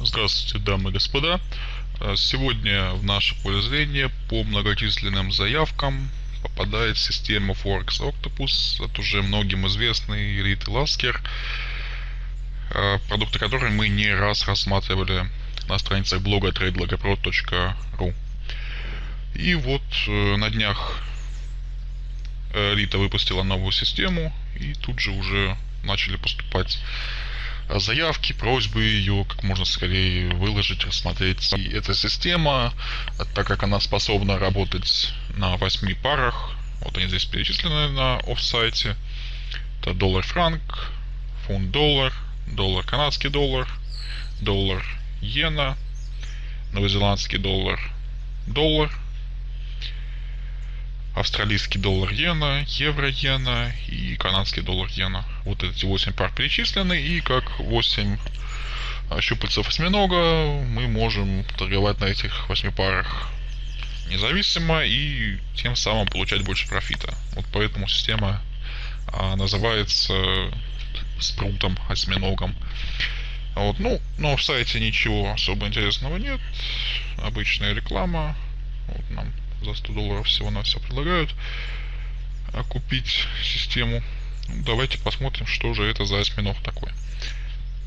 Здравствуйте, дамы и господа. Э, сегодня в наше поле зрения по многочисленным заявкам попадает система Forex Octopus от уже многим известный Retail Lasker, э, продукты которой мы не раз рассматривали на страницах блога tradelogopro.ru. И вот э, на днях Рита выпустила новую систему, и тут же уже начали поступать заявки, просьбы ее как можно скорее выложить, рассмотреть. И эта система, так как она способна работать на 8 парах, вот они здесь перечислены на офсайте, это доллар-франк, фунт-доллар, доллар-канадский доллар, доллар-иена, новозеландский доллар, доллар, австралийский доллар иена, евро иена и канадский доллар иена. Вот эти 8 пар перечислены, и как 8 щупальцев осьминога мы можем торговать на этих 8 парах независимо и тем самым получать больше профита. Вот поэтому система а, называется спрутом, осьминогом. Вот, ну, но в сайте ничего особо интересного нет. Обычная реклама. Вот нам за 100 долларов всего на все предлагают купить систему. Давайте посмотрим, что же это за осьминог такой.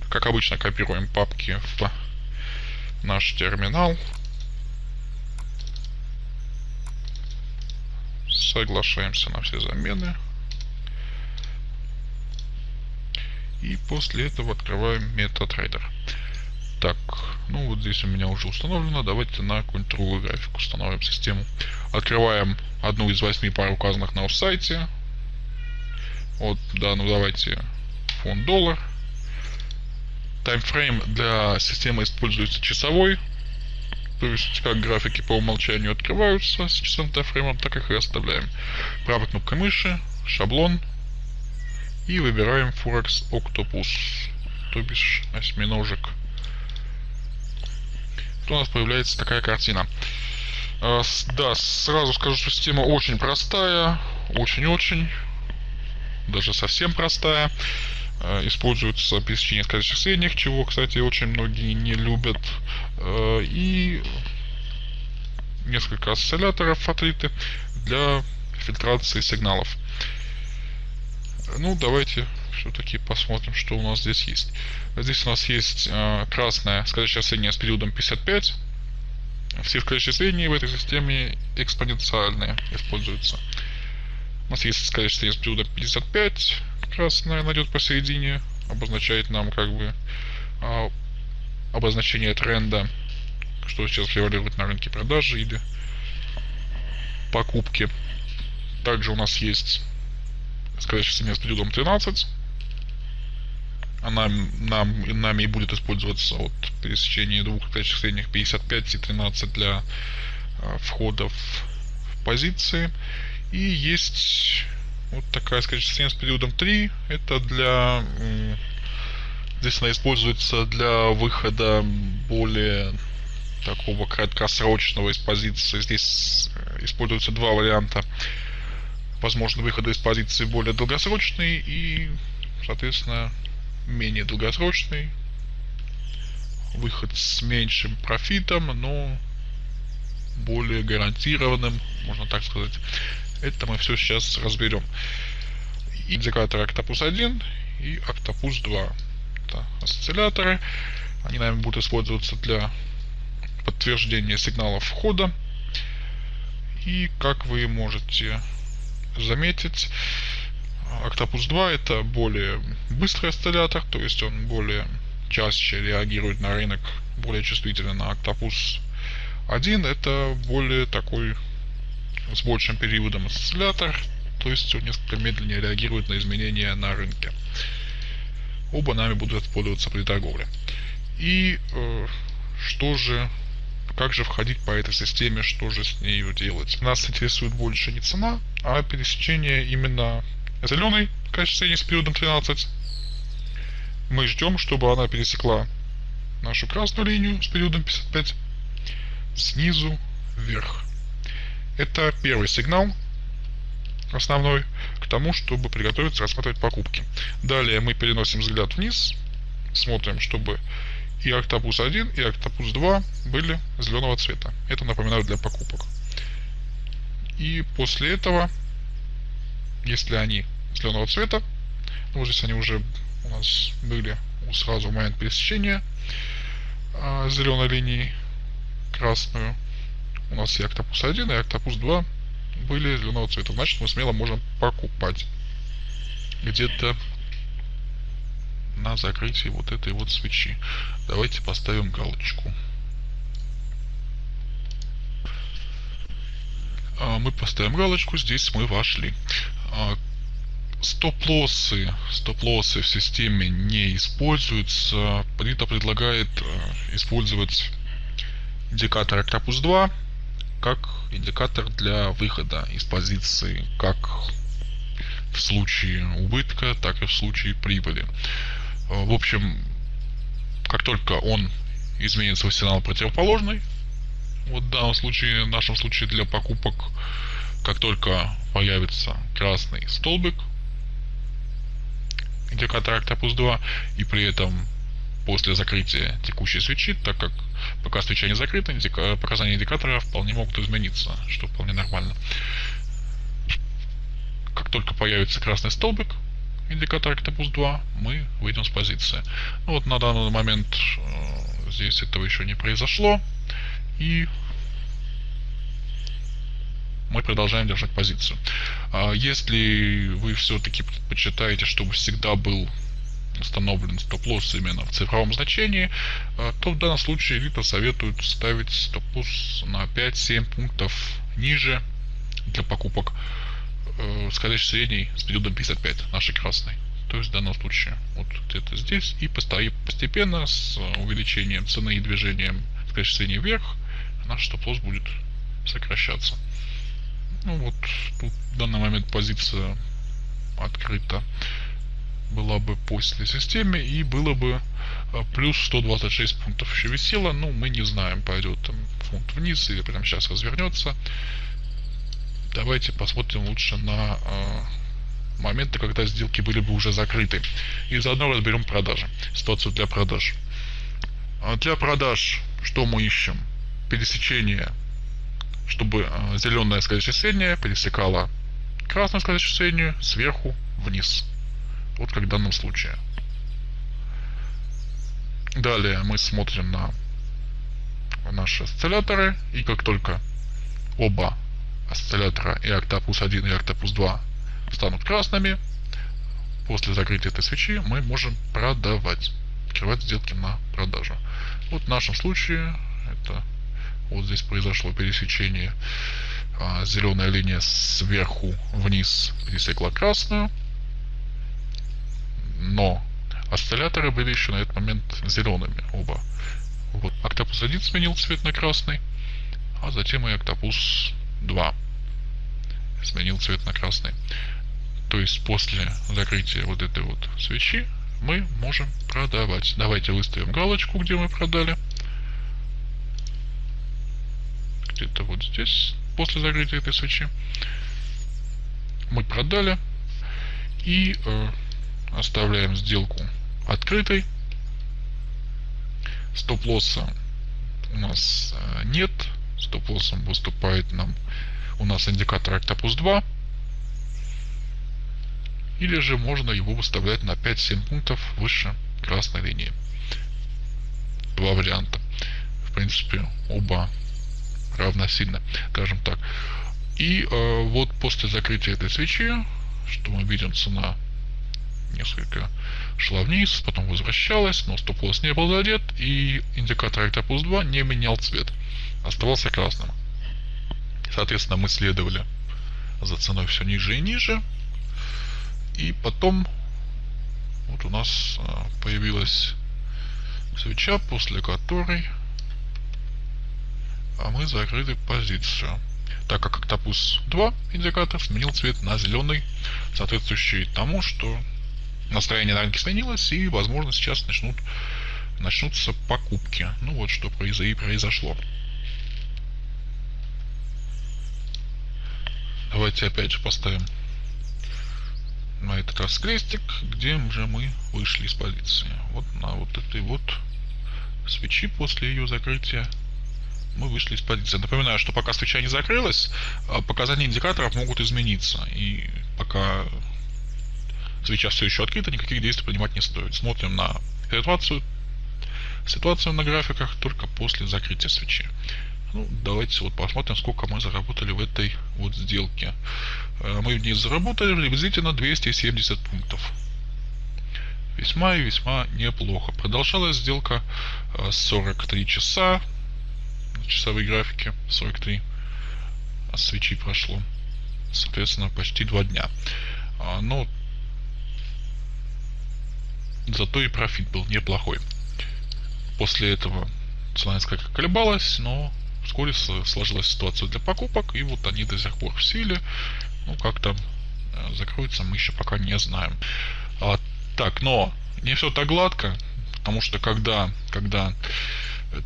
Как обычно, копируем папки в наш терминал. Соглашаемся на все замены. И после этого открываем MetaTrader. Так, ну вот здесь у меня уже установлено. Давайте на какую-нибудь другую графику установим систему. Открываем одну из восьми пар указанных на сайте. Вот, да, ну давайте фонд доллар. Таймфрейм для системы используется часовой. То есть, как графики по умолчанию открываются с часовым таймфреймом, так их и оставляем. Правой кнопкой мыши, шаблон. И выбираем Forex Octopus, то бишь осьминожек у нас появляется такая картина. А, да, сразу скажу, что система очень простая, очень-очень, даже совсем простая. А, используется пересечение скользящих средних, чего, кстати, очень многие не любят. А, и несколько осцилляторов отлиты для фильтрации сигналов. Ну, давайте все-таки посмотрим, что у нас здесь есть. Здесь у нас есть э, красная скользящая средняя с периодом 55. Все скользящие средние в этой системе экспоненциальные используются. У нас есть скользящая средняя с периодом 55. Красная найдет посередине. Обозначает нам как бы э, обозначение тренда, что сейчас превалирует на рынке продажи или покупки. Также у нас есть скользящая средняя с периодом 13 она нам, нами и будет использоваться от пересечения двух точек средних 55 и 13 для э, входов в позиции. И есть вот такая, скажем, с периодом 3. Это для... Здесь она используется для выхода более такого краткосрочного из позиции. Здесь э, используются два варианта. Возможно, выхода из позиции более долгосрочный и, соответственно, менее долгосрочный, выход с меньшим профитом, но более гарантированным, можно так сказать. Это мы все сейчас разберем. Индикатор Octopus 1 и Octopus 2. Это осцилляторы. Они, наверное, будут использоваться для подтверждения сигналов входа. И как вы можете заметить, Octopus 2 это более быстрый осциллятор, то есть он более чаще реагирует на рынок, более чувствителен на Octopus 1 это более такой с большим периодом осциллятор, то есть он несколько медленнее реагирует на изменения на рынке. Оба нами будут использоваться при торговле. И э, что же, как же входить по этой системе, что же с ней делать? Нас интересует больше не цена, а пересечение именно зеленый качественный с периодом 13. Мы ждем, чтобы она пересекла нашу красную линию с периодом 55 снизу вверх. Это первый сигнал, основной, к тому, чтобы приготовиться рассматривать покупки. Далее мы переносим взгляд вниз, смотрим, чтобы и Octopus 1, и Octopus 2 были зеленого цвета. Это напоминаю для покупок. И после этого, если они зеленого цвета, ну, здесь они уже у нас были сразу в момент пересечения а, зеленой линии красную. У нас и Octopus 1, и Octopus 2 были зеленого цвета. Значит, мы смело можем покупать где-то на закрытии вот этой вот свечи. Давайте поставим галочку. А, мы поставим галочку, здесь мы вошли. А, стоп-лоссы, стоп-лоссы в системе не используются. Прита предлагает а, использовать индикатор Octopus 2 как индикатор для выхода из позиции, как в случае убытка, так и в случае прибыли. Э, в общем, как только он изменит свой сигнал противоположный, вот в данном случае, в нашем случае для покупок, как только появится красный столбик, индикатор Octopus 2, и при этом после закрытия текущей свечи, так как пока свеча не закрыта, индика... показания индикатора вполне могут измениться, что вполне нормально. Как только появится красный столбик, индикатор Octopus 2, мы выйдем с позиции. Ну, вот на данный момент э, здесь этого еще не произошло. И мы продолжаем держать позицию. А если вы все-таки предпочитаете, чтобы всегда был установлен стоп-лосс именно в цифровом значении, э, то в данном случае Элита советует ставить стоп-лосс на 5-7 пунктов ниже для покупок э, скользящий средний с периодом 55, нашей красной. То есть в данном случае вот где-то здесь и постепенно с увеличением цены и движением скользящий средний вверх наш стоп-лосс будет сокращаться. Ну вот тут в данный момент позиция открыта была бы после системе и было бы э, плюс 126 пунктов еще висело. Ну, мы не знаем, пойдет там фунт вниз или прямо сейчас развернется. Давайте посмотрим лучше на э, моменты, когда сделки были бы уже закрыты. И заодно разберем продажи. Ситуацию для продаж. А для продаж что мы ищем? Пересечение, чтобы э, зеленая скользящая средняя пересекала красную скользящую среднюю сверху вниз. Вот как в данном случае. Далее мы смотрим на наши осцилляторы. И как только оба осциллятора и Octopus 1 и Octopus 2 станут красными, после закрытия этой свечи мы можем продавать, открывать сделки на продажу. Вот в нашем случае это вот здесь произошло пересечение а, зеленая линия сверху вниз пересекла красную, но осцилляторы были еще на этот момент зелеными оба. Вот Octopus 1 сменил цвет на красный, а затем и Octopus 2 сменил цвет на красный. То есть после закрытия вот этой вот свечи мы можем продавать. Давайте выставим галочку, где мы продали. Где-то вот здесь, после закрытия этой свечи. Мы продали. И э, оставляем сделку открытой. Стоп-лосса у нас э, нет. Стоп-лоссом выступает нам у нас индикатор Octopus 2. Или же можно его выставлять на 5-7 пунктов выше красной линии. Два варианта. В принципе, оба равносильно, скажем так. И э, вот после закрытия этой свечи, что мы видим, цена несколько шла вниз, потом возвращалась, но стоп-лосс не был задет, и индикатор Octopus 2 не менял цвет, оставался красным. Соответственно, мы следовали за ценой все ниже и ниже. И потом вот у нас а, появилась свеча, после которой а мы закрыли позицию. Так как Octopus 2 индикатор сменил цвет на зеленый, соответствующий тому, что настроение на рынке сменилось, и, возможно, сейчас начнут, начнутся покупки. Ну вот что произошло. Давайте опять же поставим на этот раз крестик, где же мы вышли из позиции. Вот на вот этой вот свечи после ее закрытия мы вышли из позиции. Напоминаю, что пока свеча не закрылась, а, показания индикаторов могут измениться. И пока свеча все еще открыта, никаких действий принимать не стоит. Смотрим на ситуацию, ситуацию на графиках только после закрытия свечи. Ну, давайте вот посмотрим, сколько мы заработали в этой вот сделке. Э, мы в ней заработали приблизительно 270 пунктов. Весьма и весьма неплохо. Продолжалась сделка 43 э, часа часовой графике 43 а свечи прошло соответственно почти два дня а, но зато и профит был неплохой после этого цена несколько колебалась но вскоре сложилась ситуация для покупок и вот они до сих пор в силе. Ну как там э, закроется мы еще пока не знаем. А, так но не все так гладко потому что когда когда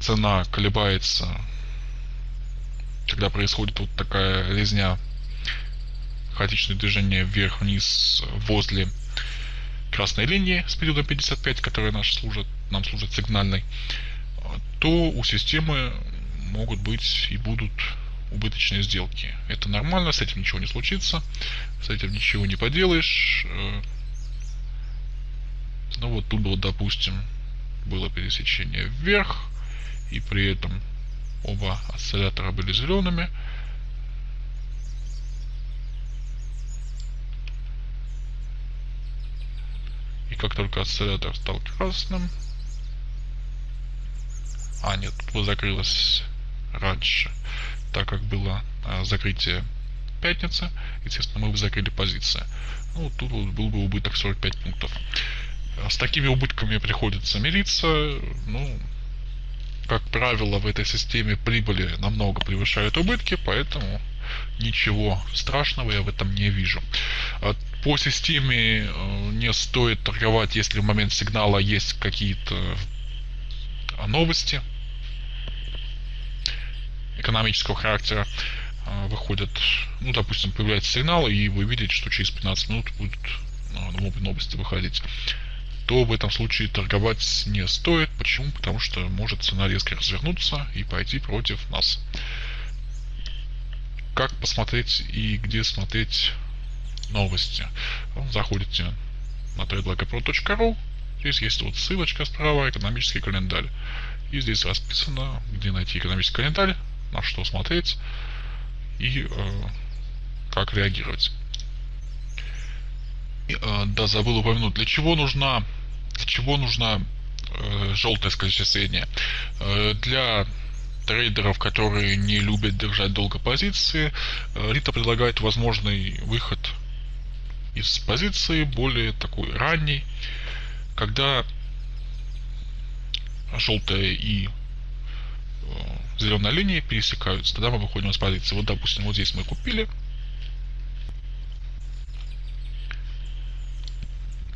цена колебается, когда происходит вот такая резня, хаотичное движение вверх-вниз возле красной линии с периодом 55, которая наш служит, нам служит сигнальной, то у системы могут быть и будут убыточные сделки. Это нормально, с этим ничего не случится, с этим ничего не поделаешь. Ну вот тут было, допустим, было пересечение вверх, и при этом оба осциллятора были зелеными. И как только осциллятор стал красным, а нет, закрылось раньше, так как было а, закрытие пятницы, естественно, мы бы закрыли позиции. Ну, тут вот был бы убыток 45 пунктов. С такими убытками приходится мириться, ну, как правило, в этой системе прибыли намного превышают убытки, поэтому ничего страшного я в этом не вижу. А по системе э, не стоит торговать, если в момент сигнала есть какие-то новости экономического характера э, выходят, ну, допустим, появляется сигнал, и вы видите, что через 15 минут будут э, новости выходить то в этом случае торговать не стоит. Почему? Потому что может цена резко развернуться и пойти против нас. Как посмотреть и где смотреть новости? Заходите на tradelogopro.ru Здесь есть вот ссылочка справа, экономический календарь. И здесь расписано, где найти экономический календарь, на что смотреть и э, как реагировать. Э, да, забыл упомянуть, для чего нужна, для чего нужна э, желтая скользящая средняя? Э, для трейдеров, которые не любят держать долго позиции, э, Рита предлагает возможный выход из позиции, более такой ранний, когда желтая и э, зеленая линия пересекаются, тогда мы выходим из позиции. Вот, допустим, вот здесь мы купили,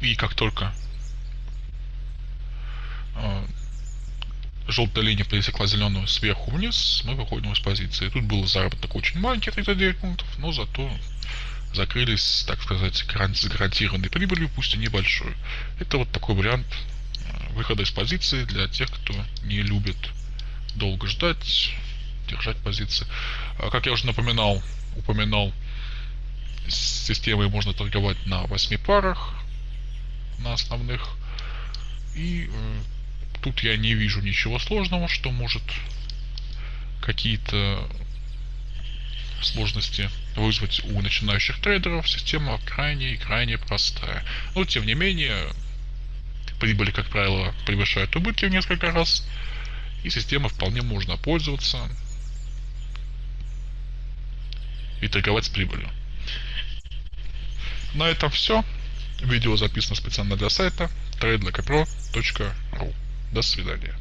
И как только э, желтая линия пересекла зеленую сверху вниз, мы выходим из позиции. Тут был заработок очень маленький, 39 пунктов, но зато закрылись, так сказать, с гарантированной прибылью, пусть и небольшой. Это вот такой вариант э, выхода из позиции для тех, кто не любит долго ждать, держать позиции. А как я уже напоминал, упоминал, с системой можно торговать на 8 парах, на основных. И э, тут я не вижу ничего сложного, что может какие-то сложности вызвать у начинающих трейдеров. Система крайне и крайне простая. Но тем не менее, прибыли, как правило, превышают убытки в несколько раз. И система вполне можно пользоваться и торговать с прибылью. На этом все. Видео записано специально для сайта tradelocapro.ru. До свидания.